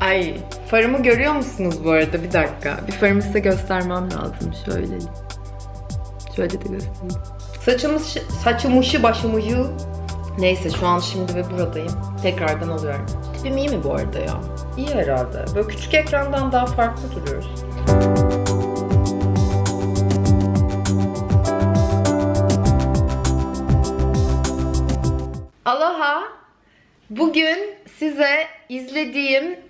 Ay farımı görüyor musunuz bu arada? Bir dakika. Bir farımı size göstermem lazım. Şöyle. Şöyle de göstereyim. Saçımız, saçımışı başımışı. Neyse şu an şimdi ve buradayım. Tekrardan alıyorum. Tipim iyi mi bu arada ya? İyi herhalde. Böyle küçük ekrandan daha farklı duruyoruz. Aloha. Bugün size izlediğim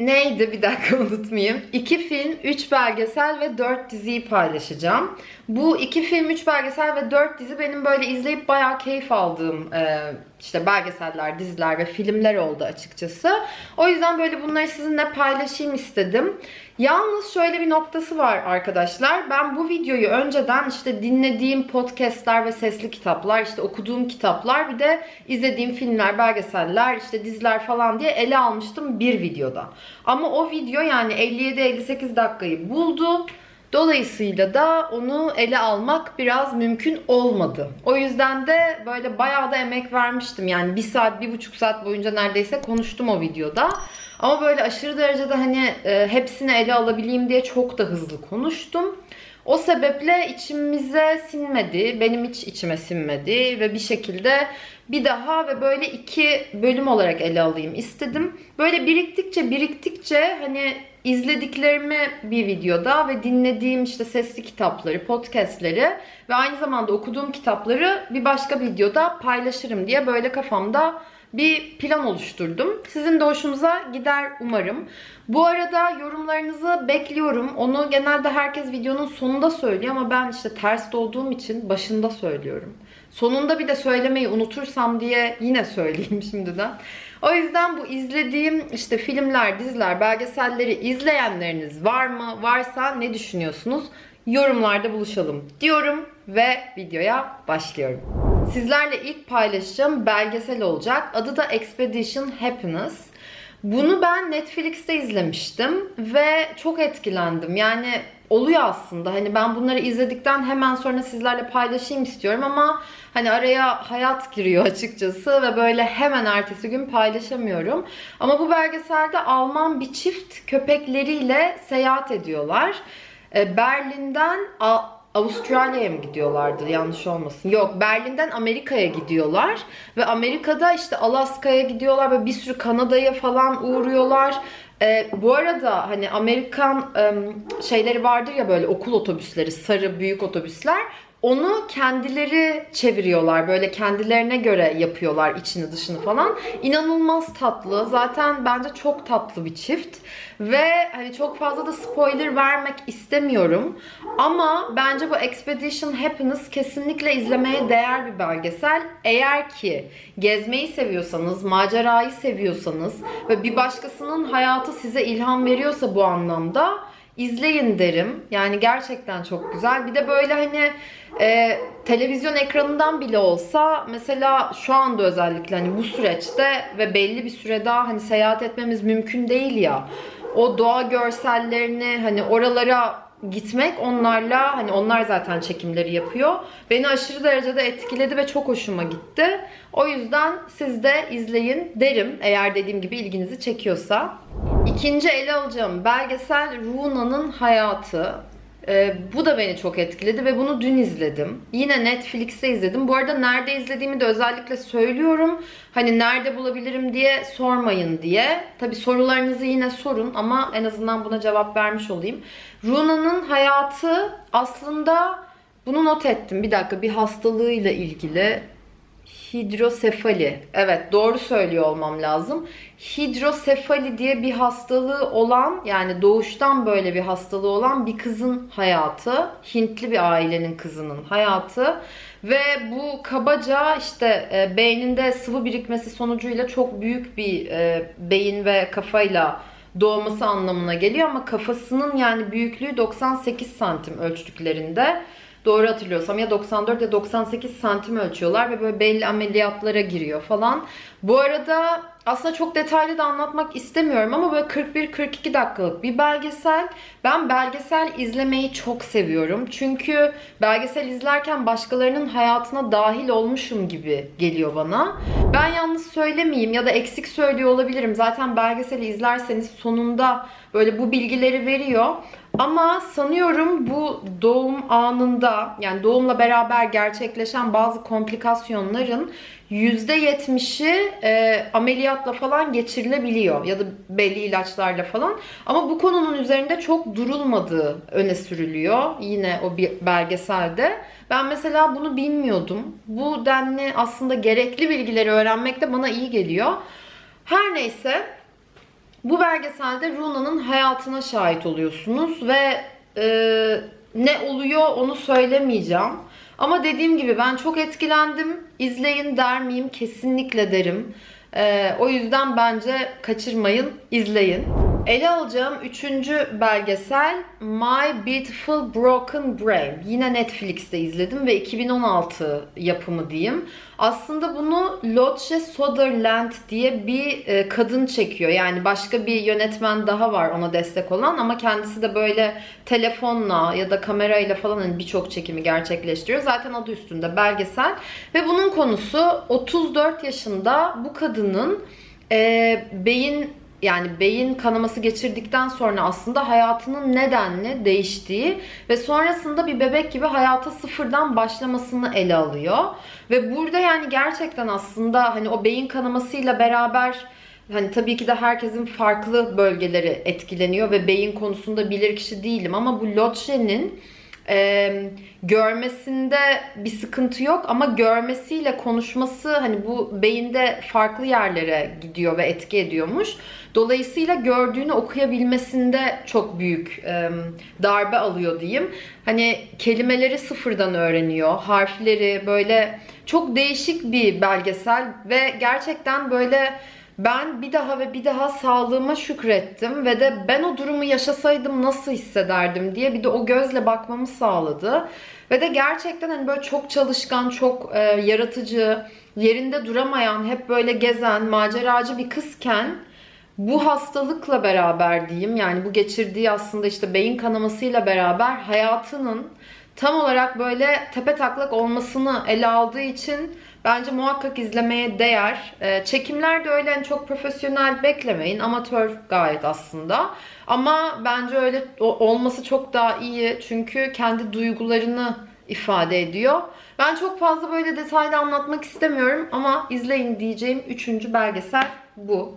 neydi bir dakika unutmayayım. İki film, üç belgesel ve dört diziyi paylaşacağım. Bu iki film, üç belgesel ve dört dizi benim böyle izleyip bayağı keyif aldığım e, işte belgeseller, diziler ve filmler oldu açıkçası. O yüzden böyle bunları sizinle paylaşayım istedim. Yalnız şöyle bir noktası var arkadaşlar. Ben bu videoyu önceden işte dinlediğim podcastler ve sesli kitaplar, işte okuduğum kitaplar, bir de izlediğim filmler, belgeseller, işte diziler falan diye ele almıştım bir videoda. Ama o video yani 57-58 dakikayı buldu. Dolayısıyla da onu ele almak biraz mümkün olmadı. O yüzden de böyle bayağı da emek vermiştim. Yani bir saat, bir buçuk saat boyunca neredeyse konuştum o videoda. Ama böyle aşırı derecede hani e, hepsini ele alabileyim diye çok da hızlı konuştum. O sebeple içimize sinmedi, benim hiç içime sinmedi ve bir şekilde bir daha ve böyle iki bölüm olarak ele alayım istedim. Böyle biriktikçe biriktikçe hani izlediklerimi bir videoda ve dinlediğim işte sesli kitapları, podcastleri ve aynı zamanda okuduğum kitapları bir başka videoda paylaşırım diye böyle kafamda bir plan oluşturdum. Sizin de hoşunuza gider umarım. Bu arada yorumlarınızı bekliyorum. Onu genelde herkes videonun sonunda söylüyor ama ben işte ters olduğum için başında söylüyorum. Sonunda bir de söylemeyi unutursam diye yine söyleyeyim şimdiden. O yüzden bu izlediğim işte filmler, diziler, belgeselleri izleyenleriniz var mı? Varsa ne düşünüyorsunuz? Yorumlarda buluşalım diyorum ve videoya başlıyorum. Sizlerle ilk paylaşacağım belgesel olacak. Adı da Expedition Happiness. Bunu ben Netflix'te izlemiştim ve çok etkilendim. Yani oluyor aslında. Hani ben bunları izledikten hemen sonra sizlerle paylaşayım istiyorum ama hani araya hayat giriyor açıkçası ve böyle hemen ertesi gün paylaşamıyorum. Ama bu belgeselde Alman bir çift köpekleriyle seyahat ediyorlar. Ee, Berlin'den Avustralya'ya mı gidiyorlardı yanlış olmasın. Yok Berlin'den Amerika'ya gidiyorlar. Ve Amerika'da işte Alaska'ya gidiyorlar ve bir sürü Kanada'ya falan uğruyorlar. Ee, bu arada hani Amerikan e, şeyleri vardır ya böyle okul otobüsleri, sarı büyük otobüsler. Onu kendileri çeviriyorlar. Böyle kendilerine göre yapıyorlar içini dışını falan. İnanılmaz tatlı. Zaten bence çok tatlı bir çift. Ve hani çok fazla da spoiler vermek istemiyorum. Ama bence bu Expedition Happiness kesinlikle izlemeye değer bir belgesel. Eğer ki gezmeyi seviyorsanız, macerayı seviyorsanız ve bir başkasının hayatı size ilham veriyorsa bu anlamda izleyin derim. Yani gerçekten çok güzel. Bir de böyle hani e, televizyon ekranından bile olsa mesela şu anda özellikle hani bu süreçte ve belli bir süre daha hani seyahat etmemiz mümkün değil ya. O doğa görsellerini hani oralara gitmek onlarla hani onlar zaten çekimleri yapıyor. Beni aşırı derecede etkiledi ve çok hoşuma gitti. O yüzden siz de izleyin derim eğer dediğim gibi ilginizi çekiyorsa. İkinci ele alacağım belgesel Runa'nın hayatı. Ee, bu da beni çok etkiledi ve bunu dün izledim. Yine Netflix'te izledim. Bu arada nerede izlediğimi de özellikle söylüyorum. Hani nerede bulabilirim diye sormayın diye. Tabi sorularınızı yine sorun ama en azından buna cevap vermiş olayım. Runa'nın hayatı aslında bunu not ettim. Bir dakika bir hastalığıyla ilgili hidrosefali. Evet doğru söylüyor olmam lazım. Hidrosefali diye bir hastalığı olan yani doğuştan böyle bir hastalığı olan bir kızın hayatı. Hintli bir ailenin kızının hayatı. Ve bu kabaca işte e, beyninde sıvı birikmesi sonucuyla çok büyük bir e, beyin ve kafayla doğması anlamına geliyor ama kafasının yani büyüklüğü 98 santim ölçtüklerinde. Doğru hatırlıyorsam ya 94 ya 98 santim ölçüyorlar ve böyle belli ameliyatlara giriyor falan. Bu arada aslında çok detaylı da anlatmak istemiyorum ama böyle 41-42 dakikalık bir belgesel. Ben belgesel izlemeyi çok seviyorum. Çünkü belgesel izlerken başkalarının hayatına dahil olmuşum gibi geliyor bana. Ben yalnız söylemeyeyim ya da eksik söylüyor olabilirim. Zaten belgeseli izlerseniz sonunda böyle bu bilgileri veriyor. Ama sanıyorum bu doğum anında yani doğumla beraber gerçekleşen bazı komplikasyonların %70'i e, ameliyatla falan geçirilebiliyor ya da belli ilaçlarla falan. Ama bu konunun üzerinde çok durulmadığı öne sürülüyor yine o bir belgeselde. Ben mesela bunu bilmiyordum. Bu denli aslında gerekli bilgileri öğrenmek de bana iyi geliyor. Her neyse bu belgeselde Runa'nın hayatına şahit oluyorsunuz ve e, ne oluyor onu söylemeyeceğim. Ama dediğim gibi ben çok etkilendim. İzleyin der miyim? Kesinlikle derim. E, o yüzden bence kaçırmayın, izleyin. Ele alacağım üçüncü belgesel My Beautiful Broken Brain. Yine Netflix'te izledim ve 2016 yapımı diyeyim. Aslında bunu Lotje Soderland diye bir e, kadın çekiyor. Yani başka bir yönetmen daha var ona destek olan ama kendisi de böyle telefonla ya da kamerayla falan hani birçok çekimi gerçekleştiriyor. Zaten adı üstünde belgesel. Ve bunun konusu 34 yaşında bu kadının e, beyin yani beyin kanaması geçirdikten sonra aslında hayatının nedenli değiştiği ve sonrasında bir bebek gibi hayata sıfırdan başlamasını ele alıyor. Ve burada yani gerçekten aslında hani o beyin kanamasıyla beraber hani tabii ki de herkesin farklı bölgeleri etkileniyor ve beyin konusunda bilir kişi değilim ama bu Lotje'nin e, görmesinde bir sıkıntı yok ama görmesiyle konuşması hani bu beyinde farklı yerlere gidiyor ve etki ediyormuş. Dolayısıyla gördüğünü okuyabilmesinde çok büyük e, darbe alıyor diyeyim. Hani kelimeleri sıfırdan öğreniyor, harfleri böyle çok değişik bir belgesel ve gerçekten böyle ben bir daha ve bir daha sağlığıma şükrettim ve de ben o durumu yaşasaydım nasıl hissederdim diye bir de o gözle bakmamı sağladı. Ve de gerçekten hani böyle çok çalışkan, çok e, yaratıcı, yerinde duramayan, hep böyle gezen, maceracı bir kızken bu hastalıkla beraber diyeyim yani bu geçirdiği aslında işte beyin kanamasıyla beraber hayatının tam olarak böyle tepe taklak olmasını ele aldığı için bence muhakkak izlemeye değer. Ee, çekimler de öyle hani çok profesyonel beklemeyin. Amatör gayet aslında. Ama bence öyle olması çok daha iyi. Çünkü kendi duygularını ifade ediyor. Ben çok fazla böyle detaylı anlatmak istemiyorum ama izleyin diyeceğim üçüncü belgesel bu.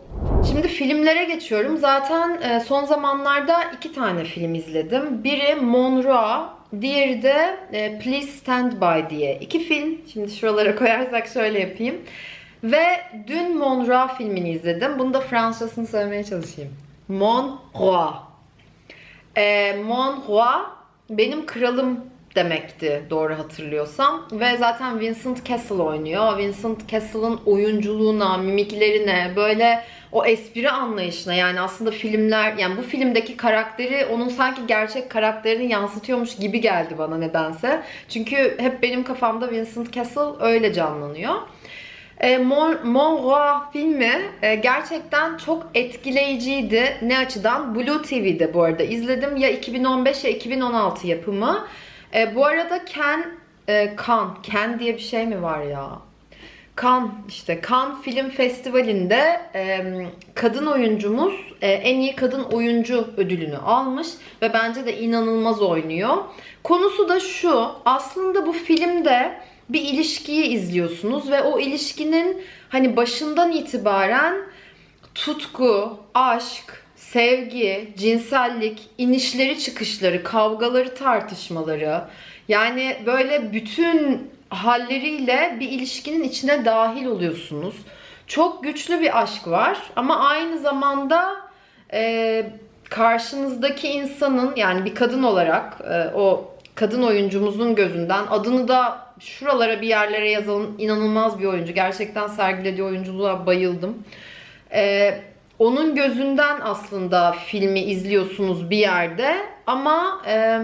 Şimdi filmlere geçiyorum. Zaten e, son zamanlarda iki tane film izledim. Biri Monroe, diğeri de e, Please Stand By diye. İki film. Şimdi şuralara koyarsak şöyle yapayım. Ve dün Monroe filmini izledim. Bunu da Fransızcasını söylemeye çalışayım. Monroe. E, Monroe benim kralım demekti doğru hatırlıyorsam. Ve zaten Vincent Castle oynuyor. Vincent Castle'ın oyunculuğuna, mimiklerine, böyle o espri anlayışına yani aslında filmler yani bu filmdeki karakteri onun sanki gerçek karakterini yansıtıyormuş gibi geldi bana nedense. Çünkü hep benim kafamda Vincent Castle öyle canlanıyor. E, Mon, Monroe filmi e, gerçekten çok etkileyiciydi. Ne açıdan? Blue TV'de bu arada izledim. Ya 2015 ya 2016 yapımı. E, bu arada Ken, e, Kan, Ken diye bir şey mi var ya? Kan işte Kan Film Festivali'nde e, kadın oyuncumuz e, en iyi kadın oyuncu ödülünü almış ve bence de inanılmaz oynuyor. Konusu da şu. Aslında bu filmde bir ilişkiyi izliyorsunuz ve o ilişkinin hani başından itibaren tutku, aşk, sevgi, cinsellik, inişleri çıkışları, kavgaları, tartışmaları yani böyle bütün halleriyle bir ilişkinin içine dahil oluyorsunuz. Çok güçlü bir aşk var ama aynı zamanda e, karşınızdaki insanın yani bir kadın olarak e, o kadın oyuncumuzun gözünden adını da şuralara bir yerlere yazalım. inanılmaz bir oyuncu. Gerçekten sergilediği oyunculuğa bayıldım. E, onun gözünden aslında filmi izliyorsunuz bir yerde ama e,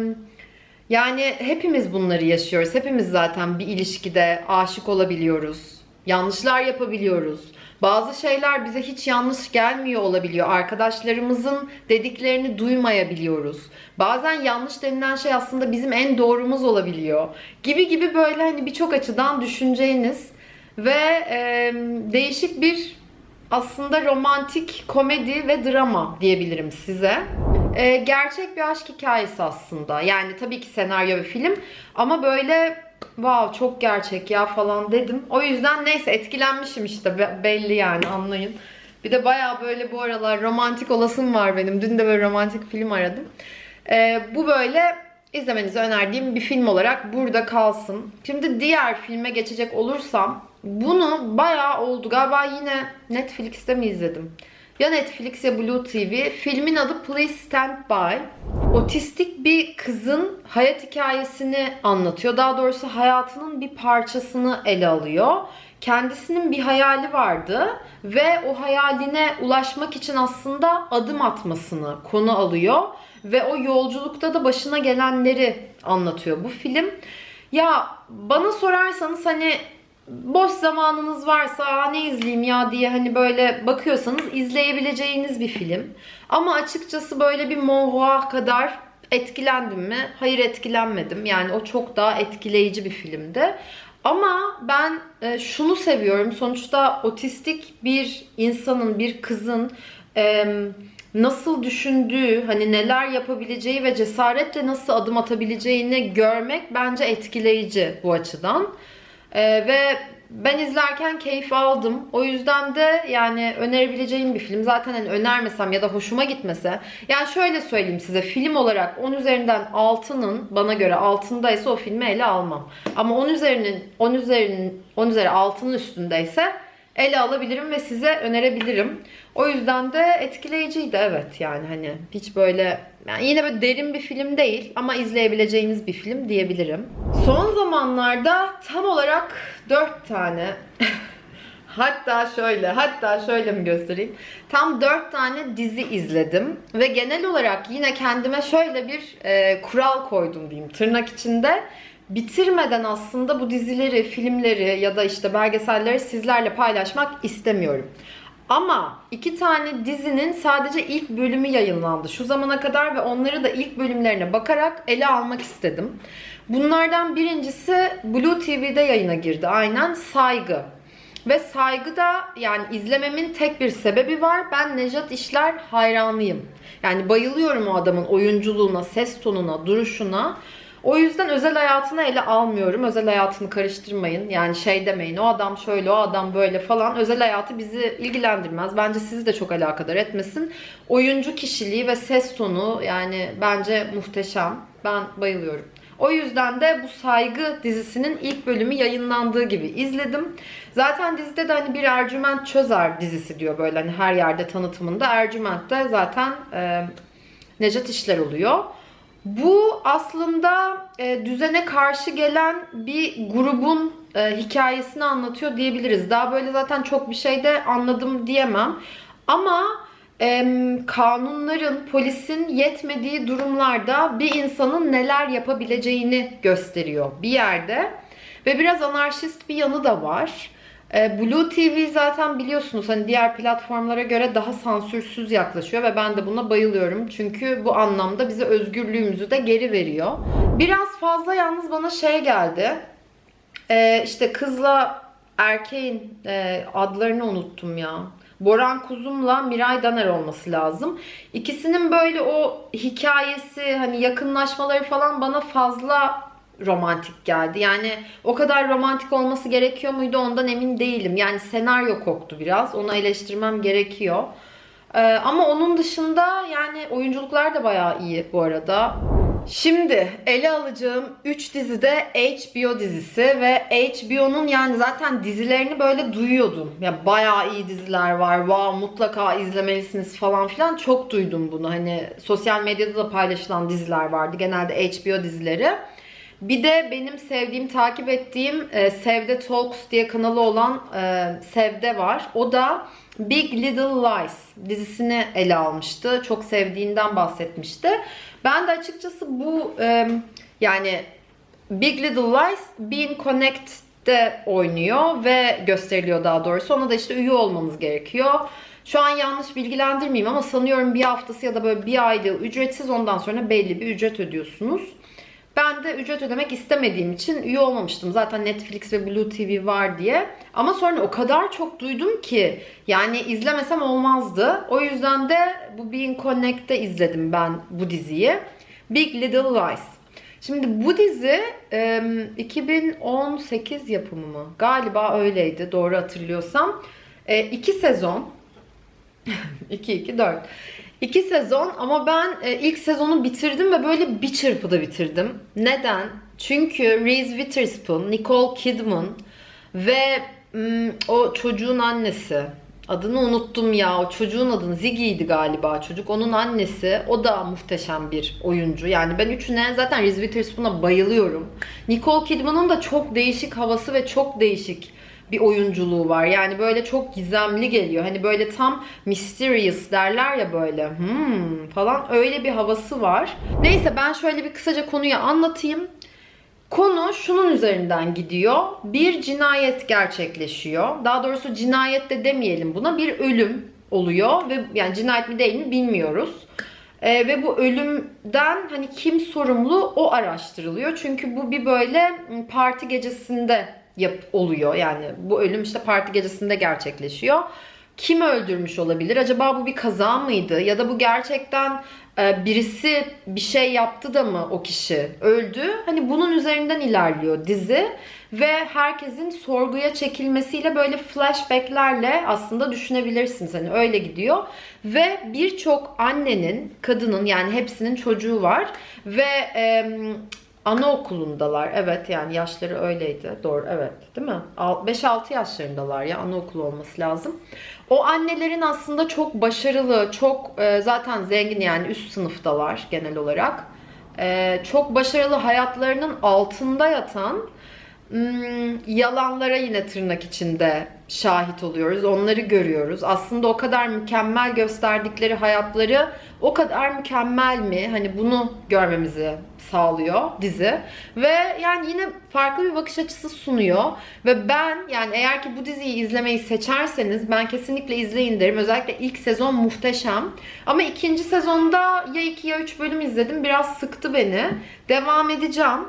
Yani hepimiz bunları yaşıyoruz. Hepimiz zaten bir ilişkide aşık olabiliyoruz. Yanlışlar yapabiliyoruz. Bazı şeyler bize hiç yanlış gelmiyor olabiliyor. Arkadaşlarımızın dediklerini duymayabiliyoruz. Bazen yanlış denilen şey aslında bizim en doğrumuz olabiliyor. Gibi gibi böyle hani birçok açıdan düşüneceğiniz ve e, değişik bir aslında romantik komedi ve drama diyebilirim size. Ee, gerçek bir aşk hikayesi aslında. Yani tabii ki senaryo ve film ama böyle wow çok gerçek ya falan dedim. O yüzden neyse etkilenmişim işte Be- belli yani anlayın. Bir de baya böyle bu aralar romantik olasım var benim. Dün de böyle romantik film aradım. Ee, bu böyle izlemenizi önerdiğim bir film olarak burada kalsın. Şimdi diğer filme geçecek olursam bunu bayağı oldu. Galiba yine Netflix'te mi izledim? Ya Netflix ya Blue TV. Filmin adı Please Stand By. Otistik bir kızın hayat hikayesini anlatıyor. Daha doğrusu hayatının bir parçasını ele alıyor. Kendisinin bir hayali vardı ve o hayaline ulaşmak için aslında adım atmasını konu alıyor ve o yolculukta da başına gelenleri anlatıyor bu film. Ya bana sorarsanız hani boş zamanınız varsa "Aa, ne izleyeyim ya diye hani böyle bakıyorsanız izleyebileceğiniz bir film. Ama açıkçası böyle bir Monroe kadar etkilendim mi? Hayır etkilenmedim. Yani o çok daha etkileyici bir filmdi. Ama ben e, şunu seviyorum. Sonuçta otistik bir insanın, bir kızın nasıl düşündüğü, hani neler yapabileceği ve cesaretle nasıl adım atabileceğini görmek bence etkileyici bu açıdan. Ee, ve ben izlerken keyif aldım. O yüzden de yani önerebileceğim bir film. Zaten hani önermesem ya da hoşuma gitmese. Yani şöyle söyleyeyim size. Film olarak 10 üzerinden 6'nın bana göre altındaysa o filmi ele almam. Ama 10 üzerinin 10 üzerinin 10 üzeri 6'nın üstündeyse ele alabilirim ve size önerebilirim. O yüzden de etkileyiciydi evet yani hani hiç böyle yani yine böyle derin bir film değil ama izleyebileceğiniz bir film diyebilirim. Son zamanlarda tam olarak 4 tane Hatta şöyle, hatta şöyle mi göstereyim? Tam 4 tane dizi izledim ve genel olarak yine kendime şöyle bir e, kural koydum diyeyim tırnak içinde. Bitirmeden aslında bu dizileri, filmleri ya da işte belgeselleri sizlerle paylaşmak istemiyorum. Ama iki tane dizinin sadece ilk bölümü yayınlandı şu zamana kadar ve onları da ilk bölümlerine bakarak ele almak istedim. Bunlardan birincisi Blue TV'de yayına girdi aynen Saygı. Ve saygıda yani izlememin tek bir sebebi var. Ben Nejat İşler hayranıyım. Yani bayılıyorum o adamın oyunculuğuna, ses tonuna, duruşuna. O yüzden özel hayatını ele almıyorum. Özel hayatını karıştırmayın. Yani şey demeyin o adam şöyle o adam böyle falan. Özel hayatı bizi ilgilendirmez. Bence sizi de çok alakadar etmesin. Oyuncu kişiliği ve ses tonu yani bence muhteşem. Ben bayılıyorum. O yüzden de bu Saygı dizisinin ilk bölümü yayınlandığı gibi izledim. Zaten dizide de hani bir Ercüment Çözer dizisi diyor böyle hani her yerde tanıtımında. Ercüment de zaten e, Necat İşler oluyor. Bu aslında e, düzene karşı gelen bir grubun e, hikayesini anlatıyor diyebiliriz. Daha böyle zaten çok bir şey de anladım diyemem. Ama e, kanunların, polisin yetmediği durumlarda bir insanın neler yapabileceğini gösteriyor bir yerde. Ve biraz anarşist bir yanı da var. E, Blue TV zaten biliyorsunuz hani diğer platformlara göre daha sansürsüz yaklaşıyor ve ben de buna bayılıyorum. Çünkü bu anlamda bize özgürlüğümüzü de geri veriyor. Biraz fazla yalnız bana şey geldi. E, işte kızla erkeğin e, adlarını unuttum ya. Boran Kuzum'la Miray Daner olması lazım. İkisinin böyle o hikayesi hani yakınlaşmaları falan bana fazla romantik geldi. Yani o kadar romantik olması gerekiyor muydu ondan emin değilim. Yani senaryo koktu biraz. Onu eleştirmem gerekiyor. Ee, ama onun dışında yani oyunculuklar da bayağı iyi bu arada. Şimdi ele alacağım 3 dizi de HBO dizisi ve HBO'nun yani zaten dizilerini böyle duyuyordum. Ya bayağı iyi diziler var. Wow mutlaka izlemelisiniz falan filan. Çok duydum bunu. Hani sosyal medyada da paylaşılan diziler vardı. Genelde HBO dizileri. Bir de benim sevdiğim, takip ettiğim e, Sevde Talks diye kanalı olan e, Sevde var. O da Big Little Lies dizisini ele almıştı. Çok sevdiğinden bahsetmişti. Ben de açıkçası bu e, Yani Big Little Lies Being Connected'de oynuyor ve gösteriliyor daha doğrusu. Ona da işte üye olmanız gerekiyor. Şu an yanlış bilgilendirmeyeyim ama sanıyorum bir haftası ya da böyle bir aylığı ücretsiz ondan sonra belli bir ücret ödüyorsunuz. Ben de ücret ödemek istemediğim için üye olmamıştım. Zaten Netflix ve Blue TV var diye. Ama sonra o kadar çok duydum ki yani izlemesem olmazdı. O yüzden de bu Being Connect'te izledim ben bu diziyi. Big Little Lies. Şimdi bu dizi e, 2018 yapımı mı? Galiba öyleydi doğru hatırlıyorsam. E, iki sezon. 2 2 4. İki sezon ama ben e, ilk sezonu bitirdim ve böyle bir çırpıda bitirdim. Neden? Çünkü Reese Witherspoon, Nicole Kidman ve mm, o çocuğun annesi. Adını unuttum ya. O çocuğun adını Ziggy'ydi galiba çocuk. Onun annesi. O da muhteşem bir oyuncu. Yani ben üçüne zaten Reese Witherspoon'a bayılıyorum. Nicole Kidman'ın da çok değişik havası ve çok değişik bir oyunculuğu var. Yani böyle çok gizemli geliyor. Hani böyle tam mysterious derler ya böyle. Hmm falan öyle bir havası var. Neyse ben şöyle bir kısaca konuyu anlatayım. Konu şunun üzerinden gidiyor. Bir cinayet gerçekleşiyor. Daha doğrusu cinayet de demeyelim buna. Bir ölüm oluyor ve yani cinayet mi değil mi bilmiyoruz. Ee, ve bu ölümden hani kim sorumlu o araştırılıyor. Çünkü bu bir böyle parti gecesinde yap oluyor. Yani bu ölüm işte parti gecesinde gerçekleşiyor. Kim öldürmüş olabilir? Acaba bu bir kaza mıydı? Ya da bu gerçekten e, birisi bir şey yaptı da mı o kişi öldü? Hani bunun üzerinden ilerliyor dizi ve herkesin sorguya çekilmesiyle böyle flashbacklerle aslında düşünebilirsiniz. Hani öyle gidiyor ve birçok annenin, kadının yani hepsinin çocuğu var ve e, Anaokulundalar. Evet yani yaşları öyleydi. Doğru evet değil mi? 5-6 yaşlarındalar ya anaokulu olması lazım. O annelerin aslında çok başarılı, çok e, zaten zengin yani üst sınıftalar genel olarak. E, çok başarılı hayatlarının altında yatan hmm, yalanlara yine tırnak içinde şahit oluyoruz. Onları görüyoruz. Aslında o kadar mükemmel gösterdikleri hayatları o kadar mükemmel mi? Hani bunu görmemizi sağlıyor dizi. Ve yani yine farklı bir bakış açısı sunuyor. Ve ben yani eğer ki bu diziyi izlemeyi seçerseniz ben kesinlikle izleyin derim. Özellikle ilk sezon muhteşem. Ama ikinci sezonda ya 2 ya 3 bölüm izledim. Biraz sıktı beni. Devam edeceğim.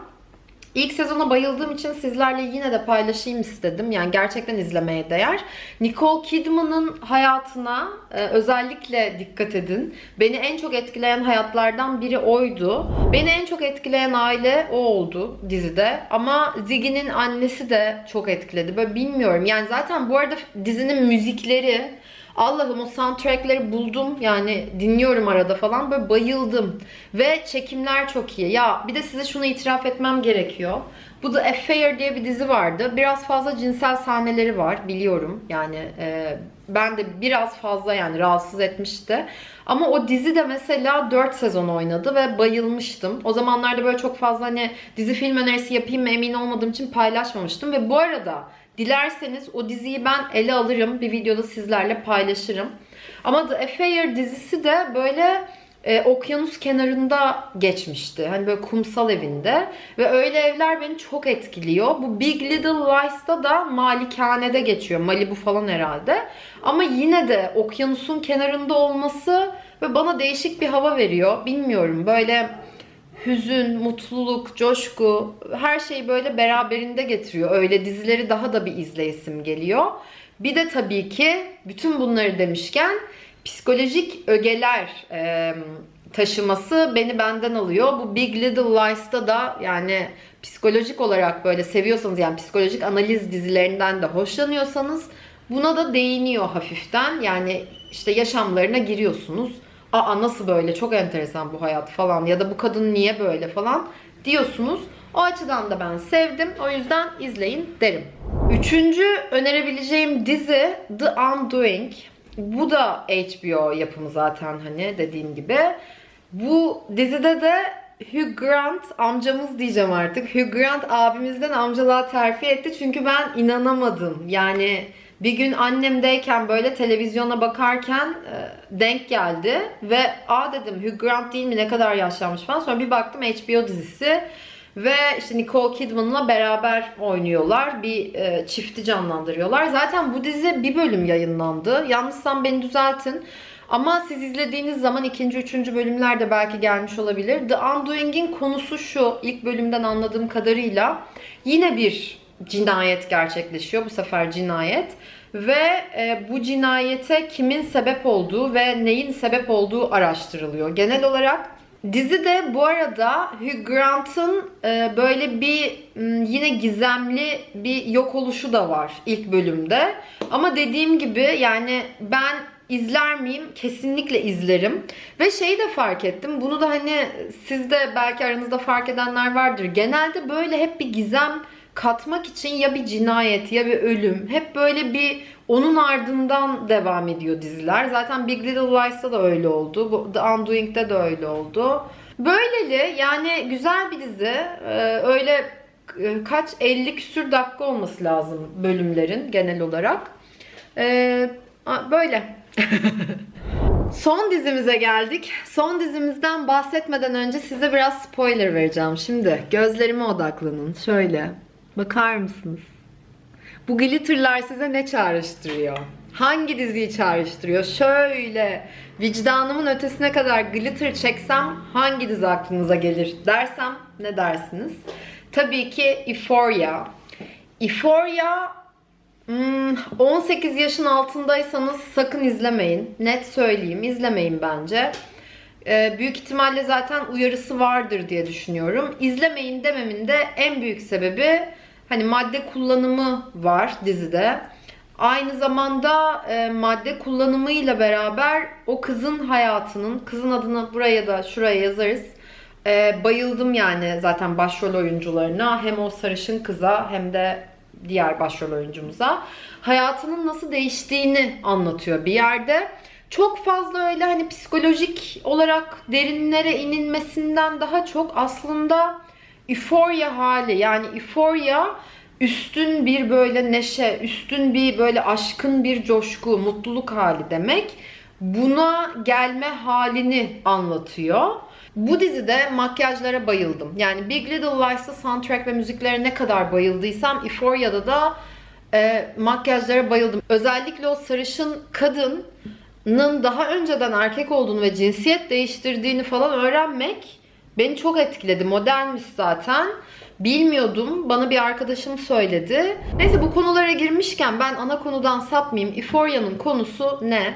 İlk sezona bayıldığım için sizlerle yine de paylaşayım istedim. Yani gerçekten izlemeye değer. Nicole Kidman'ın hayatına e, özellikle dikkat edin. Beni en çok etkileyen hayatlardan biri oydu. Beni en çok etkileyen aile o oldu dizide. Ama Ziggy'nin annesi de çok etkiledi. Böyle bilmiyorum. Yani zaten bu arada dizinin müzikleri Allah'ım o soundtrackleri buldum. Yani dinliyorum arada falan. Böyle bayıldım. Ve çekimler çok iyi. Ya bir de size şunu itiraf etmem gerekiyor. Bu da Affair diye bir dizi vardı. Biraz fazla cinsel sahneleri var biliyorum. Yani e, ben de biraz fazla yani rahatsız etmişti. Ama o dizi de mesela 4 sezon oynadı ve bayılmıştım. O zamanlarda böyle çok fazla hani dizi film önerisi yapayım mı emin olmadığım için paylaşmamıştım. Ve bu arada Dilerseniz o diziyi ben ele alırım. Bir videoda sizlerle paylaşırım. Ama The Affair dizisi de böyle e, okyanus kenarında geçmişti. Hani böyle kumsal evinde. Ve öyle evler beni çok etkiliyor. Bu Big Little Lies'ta da malikanede geçiyor. Malibu falan herhalde. Ama yine de okyanusun kenarında olması ve bana değişik bir hava veriyor. Bilmiyorum böyle hüzün, mutluluk, coşku her şeyi böyle beraberinde getiriyor. Öyle dizileri daha da bir izleyesim geliyor. Bir de tabii ki bütün bunları demişken psikolojik ögeler e, taşıması beni benden alıyor. Bu Big Little Lies'ta da yani psikolojik olarak böyle seviyorsanız yani psikolojik analiz dizilerinden de hoşlanıyorsanız buna da değiniyor hafiften. Yani işte yaşamlarına giriyorsunuz aa nasıl böyle çok enteresan bu hayat falan ya da bu kadın niye böyle falan diyorsunuz. O açıdan da ben sevdim. O yüzden izleyin derim. Üçüncü önerebileceğim dizi The Undoing. Bu da HBO yapımı zaten hani dediğim gibi. Bu dizide de Hugh Grant amcamız diyeceğim artık. Hugh Grant abimizden amcalığa terfi etti. Çünkü ben inanamadım. Yani bir gün annemdeyken böyle televizyona bakarken e, denk geldi ve a dedim Hugh Grant değil mi ne kadar yaşlanmış falan. Sonra bir baktım HBO dizisi Ve işte Nicole Kidman'la beraber oynuyorlar. Bir e, çifti canlandırıyorlar. Zaten bu dizi bir bölüm yayınlandı. Yanlışsam beni düzeltin. Ama siz izlediğiniz zaman ikinci, üçüncü bölümler de belki gelmiş olabilir. The Undoing'in konusu şu. ilk bölümden anladığım kadarıyla yine bir cinayet gerçekleşiyor. Bu sefer cinayet. Ve e, bu cinayete kimin sebep olduğu ve neyin sebep olduğu araştırılıyor. Genel olarak Dizide bu arada Hugh Grant'ın e, böyle bir yine gizemli bir yok oluşu da var ilk bölümde. Ama dediğim gibi yani ben izler miyim? Kesinlikle izlerim. Ve şeyi de fark ettim. Bunu da hani siz de belki aranızda fark edenler vardır. Genelde böyle hep bir gizem katmak için ya bir cinayet ya bir ölüm. Hep böyle bir onun ardından devam ediyor diziler. Zaten Big Little Lies'ta da öyle oldu. The Undoing'de de öyle oldu. Böyleli yani güzel bir dizi. Ee, öyle e, kaç 50 küsür dakika olması lazım bölümlerin genel olarak. Ee, böyle. Son dizimize geldik. Son dizimizden bahsetmeden önce size biraz spoiler vereceğim. Şimdi gözlerime odaklanın. Şöyle. Bakar mısınız? Bu glitterlar size ne çağrıştırıyor? Hangi diziyi çağrıştırıyor? Şöyle vicdanımın ötesine kadar glitter çeksem hangi dizi aklınıza gelir dersem ne dersiniz? Tabii ki Euphoria. Euphoria hmm, 18 yaşın altındaysanız sakın izlemeyin. Net söyleyeyim izlemeyin bence. Ee, büyük ihtimalle zaten uyarısı vardır diye düşünüyorum. İzlemeyin dememin de en büyük sebebi hani madde kullanımı var dizide. Aynı zamanda e, madde kullanımıyla beraber o kızın hayatının, kızın adını buraya da şuraya yazarız. E, bayıldım yani zaten başrol oyuncularına. Hem o sarışın kıza hem de diğer başrol oyuncumuza. Hayatının nasıl değiştiğini anlatıyor bir yerde. Çok fazla öyle hani psikolojik olarak derinlere inilmesinden daha çok aslında euphoria hali yani euphoria üstün bir böyle neşe, üstün bir böyle aşkın bir coşku, mutluluk hali demek. Buna gelme halini anlatıyor. Bu dizide makyajlara bayıldım. Yani Big Little Lies'ta soundtrack ve müziklere ne kadar bayıldıysam Euphoria'da da e, makyajlara bayıldım. Özellikle o sarışın kadının daha önceden erkek olduğunu ve cinsiyet değiştirdiğini falan öğrenmek beni çok etkiledi. Modelmiş zaten. Bilmiyordum. Bana bir arkadaşım söyledi. Neyse bu konulara girmişken ben ana konudan sapmayayım. Euphoria'nın konusu ne?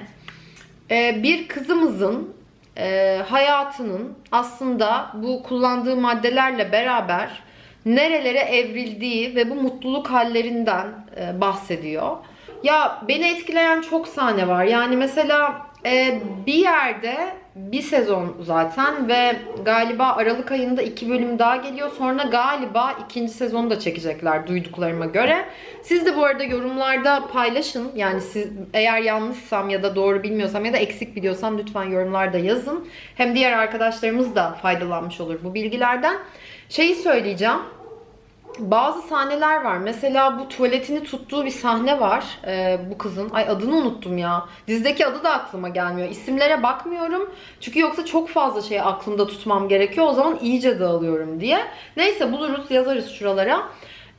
Ee, bir kızımızın e, hayatının aslında bu kullandığı maddelerle beraber nerelere evrildiği ve bu mutluluk hallerinden e, bahsediyor. Ya beni etkileyen çok sahne var. Yani mesela e, bir yerde bir sezon zaten ve galiba Aralık ayında iki bölüm daha geliyor. Sonra galiba ikinci sezonu da çekecekler duyduklarıma göre. Siz de bu arada yorumlarda paylaşın. Yani siz eğer yanlışsam ya da doğru bilmiyorsam ya da eksik biliyorsam lütfen yorumlarda yazın. Hem diğer arkadaşlarımız da faydalanmış olur bu bilgilerden. Şeyi söyleyeceğim bazı sahneler var. Mesela bu tuvaletini tuttuğu bir sahne var ee, bu kızın. Ay adını unuttum ya. Dizideki adı da aklıma gelmiyor. İsimlere bakmıyorum. Çünkü yoksa çok fazla şeyi aklımda tutmam gerekiyor. O zaman iyice dağılıyorum diye. Neyse buluruz yazarız şuralara.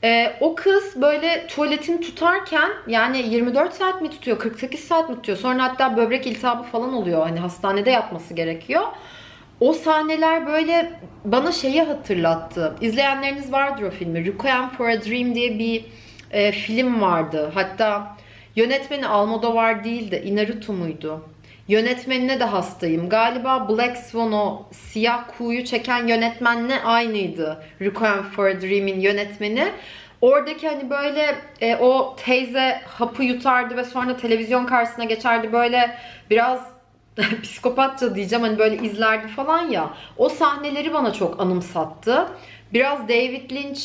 Ee, o kız böyle tuvaletini tutarken yani 24 saat mi tutuyor 48 saat mi tutuyor sonra hatta böbrek iltihabı falan oluyor hani hastanede yatması gerekiyor. O sahneler böyle bana şeyi hatırlattı. İzleyenleriniz vardır o filmi. Requiem for a Dream diye bir e, film vardı. Hatta yönetmeni Almodovar değil de Inarritu muydu? Yönetmenine de hastayım. Galiba Black Swan o siyah kuğuyu çeken yönetmenle aynıydı. Requiem for a Dream'in yönetmeni. Oradaki hani böyle e, o teyze hapı yutardı ve sonra televizyon karşısına geçerdi böyle biraz psikopatça diyeceğim hani böyle izlerdi falan ya. O sahneleri bana çok anımsattı. Biraz David Lynch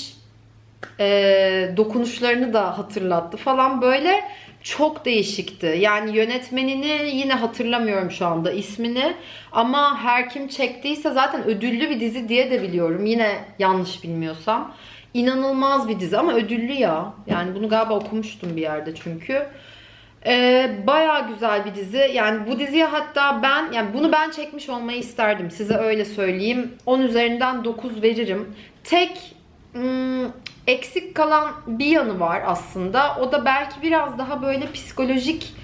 e, dokunuşlarını da hatırlattı falan böyle çok değişikti. Yani yönetmenini yine hatırlamıyorum şu anda ismini ama her kim çektiyse zaten ödüllü bir dizi diye de biliyorum. Yine yanlış bilmiyorsam. İnanılmaz bir dizi ama ödüllü ya. Yani bunu galiba okumuştum bir yerde çünkü. Ee, bayağı güzel bir dizi. Yani bu diziye hatta ben yani bunu ben çekmiş olmayı isterdim. Size öyle söyleyeyim. 10 üzerinden 9 veririm. Tek hmm, eksik kalan bir yanı var aslında. O da belki biraz daha böyle psikolojik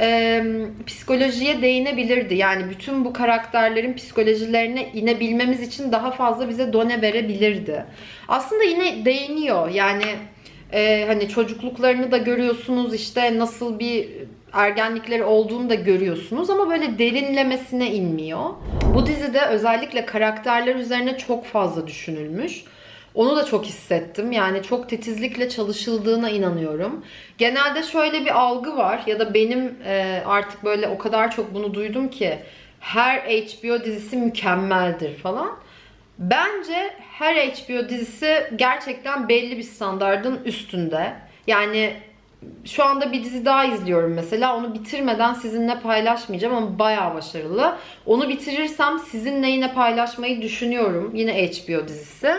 e, psikolojiye değinebilirdi. Yani bütün bu karakterlerin psikolojilerine inebilmemiz için daha fazla bize done verebilirdi. Aslında yine değiniyor. Yani e, hani çocukluklarını da görüyorsunuz işte nasıl bir ergenlikleri olduğunu da görüyorsunuz ama böyle derinlemesine inmiyor. Bu dizide özellikle karakterler üzerine çok fazla düşünülmüş. Onu da çok hissettim. Yani çok titizlikle çalışıldığına inanıyorum. Genelde şöyle bir algı var ya da benim e, artık böyle o kadar çok bunu duydum ki her HBO dizisi mükemmeldir falan. Bence her HBO dizisi gerçekten belli bir standardın üstünde. Yani şu anda bir dizi daha izliyorum mesela. Onu bitirmeden sizinle paylaşmayacağım ama bayağı başarılı. Onu bitirirsem sizinle yine paylaşmayı düşünüyorum. Yine HBO dizisi.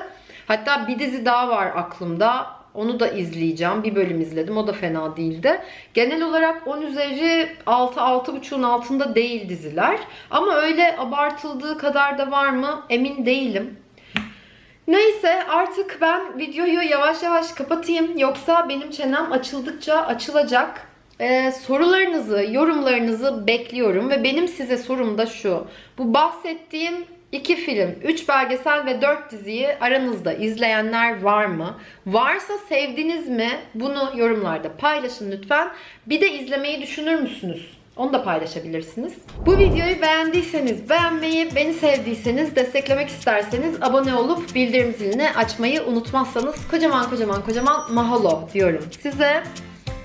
Hatta bir dizi daha var aklımda. Onu da izleyeceğim. Bir bölüm izledim. O da fena değildi. Genel olarak 10 üzeri 6-6.5'un altında değil diziler. Ama öyle abartıldığı kadar da var mı emin değilim. Neyse artık ben videoyu yavaş yavaş kapatayım. Yoksa benim çenem açıldıkça açılacak. Ee, sorularınızı, yorumlarınızı bekliyorum. Ve benim size sorum da şu. Bu bahsettiğim iki film, üç belgesel ve dört diziyi aranızda izleyenler var mı? Varsa sevdiniz mi? Bunu yorumlarda paylaşın lütfen. Bir de izlemeyi düşünür müsünüz? Onu da paylaşabilirsiniz. Bu videoyu beğendiyseniz beğenmeyi, beni sevdiyseniz, desteklemek isterseniz abone olup bildirim zilini açmayı unutmazsanız kocaman kocaman kocaman mahalo diyorum size.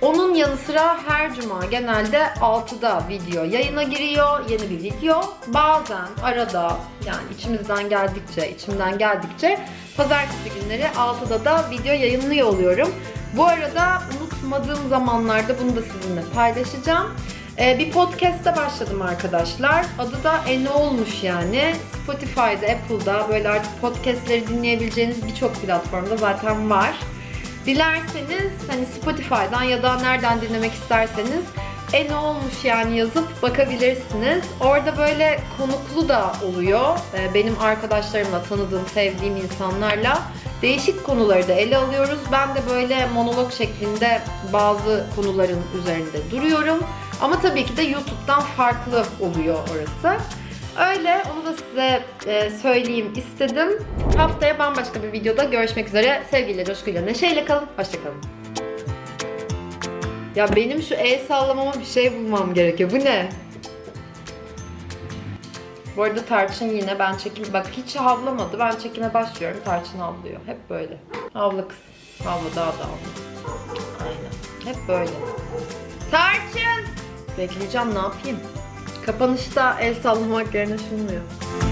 Onun yanı sıra her cuma genelde 6'da video yayına giriyor. Yeni bir video. Bazen arada yani içimizden geldikçe, içimden geldikçe pazartesi günleri 6'da da video yayınlıyor oluyorum. Bu arada unutmadığım zamanlarda bunu da sizinle paylaşacağım. Ee, bir podcast'te başladım arkadaşlar. Adı da E Ne Olmuş yani. Spotify'da, Apple'da böyle artık podcast'leri dinleyebileceğiniz birçok platformda zaten var. Dilerseniz hani Spotify'dan ya da nereden dinlemek isterseniz e ne olmuş yani yazıp bakabilirsiniz. Orada böyle konuklu da oluyor. Ee, Benim arkadaşlarımla, tanıdığım, sevdiğim insanlarla değişik konuları da ele alıyoruz. Ben de böyle monolog şeklinde bazı konuların üzerinde duruyorum. Ama tabii ki de YouTube'dan farklı oluyor orası. Öyle onu da size e, söyleyeyim istedim. Haftaya bambaşka bir videoda görüşmek üzere. Sevgiyle, coşkuyla, neşeyle kalın. Hoşçakalın. Ya benim şu el sallamama bir şey bulmam gerekiyor. Bu ne? Bu arada Tarçın yine ben çekim... Bak hiç havlamadı. Ben çekime başlıyorum. Tarçın havlıyor. Hep böyle. Havla kız. Havla daha da havla. Aynen. Hep böyle. Tarçın! Bekleyeceğim ne yapayım? Kapanışta el sallamak yerine şunu yapalım.